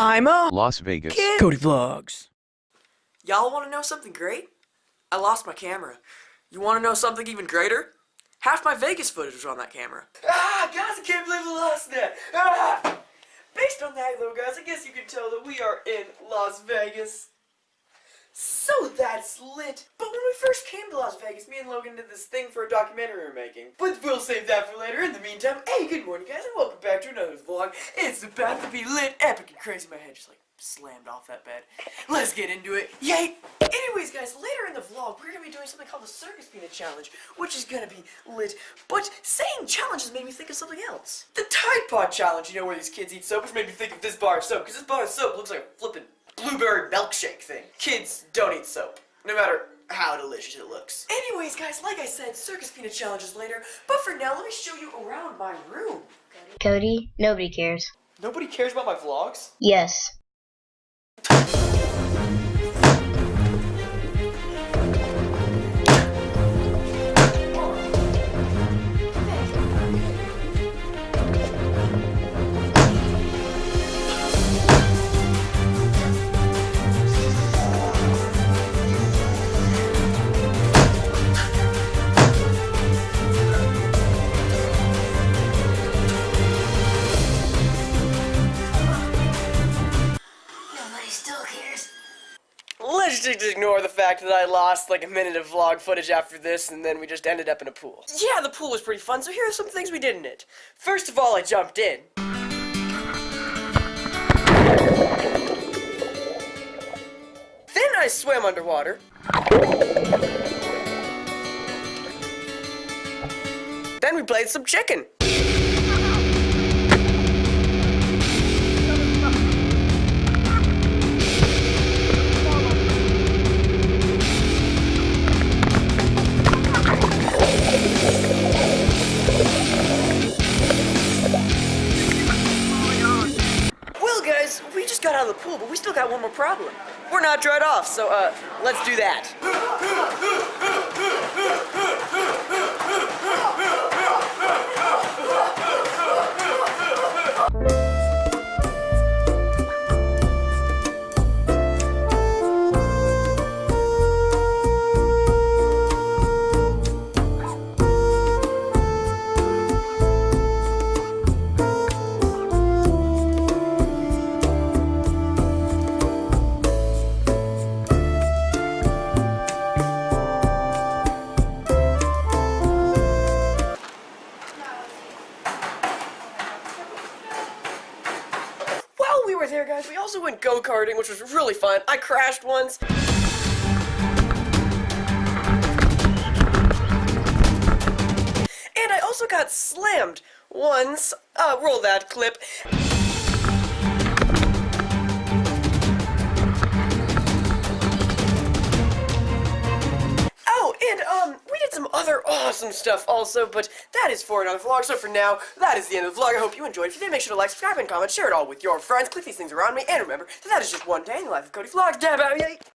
I'm a Las Vegas. kid. Cody Vlogs. Y'all want to know something great? I lost my camera. You want to know something even greater? Half my Vegas footage was on that camera. Ah, guys, I can't believe we lost that. Ah! Based on that, though, guys, I guess you can tell that we are in Las Vegas. That's lit. But when we first came to Las Vegas, me and Logan did this thing for a documentary we are making. But we'll save that for later. In the meantime, hey, good morning, guys, and welcome back to another vlog. It's about to be lit, epic, and crazy. My head just like slammed off that bed. Let's get into it. Yay! Anyways, guys, later in the vlog, we're gonna be doing something called the Circus Peanut Challenge, which is gonna be lit. But saying challenges made me think of something else. The Tide Pod Challenge, you know, where these kids eat soap, which made me think of this bar of soap, because this bar of soap looks like a flippin' blueberry milkshake thing. Kids don't eat soap, no matter how delicious it looks. Anyways, guys, like I said, Circus Peanut challenges later, but for now, let me show you around my room. Cody, nobody cares. Nobody cares about my vlogs? Yes. Let's just ignore the fact that I lost like a minute of vlog footage after this and then we just ended up in a pool. Yeah, the pool was pretty fun, so here are some things we did in it. First of all, I jumped in. Then I swam underwater. Then we played some chicken. We just got out of the pool, but we still got one more problem. We're not dried off, so, uh, let's do that. There, guys, we also went go-karting, which was really fun. I crashed once. And I also got slammed once. Uh, roll that clip. Some other awesome stuff also, but that is for another vlog, so for now, that is the end of the vlog. I hope you enjoyed. If you did, make sure to like, subscribe, and comment, share it all with your friends, click these things around me, and remember that that is just one day in the life of Cody Vlogs. Dab out, yay!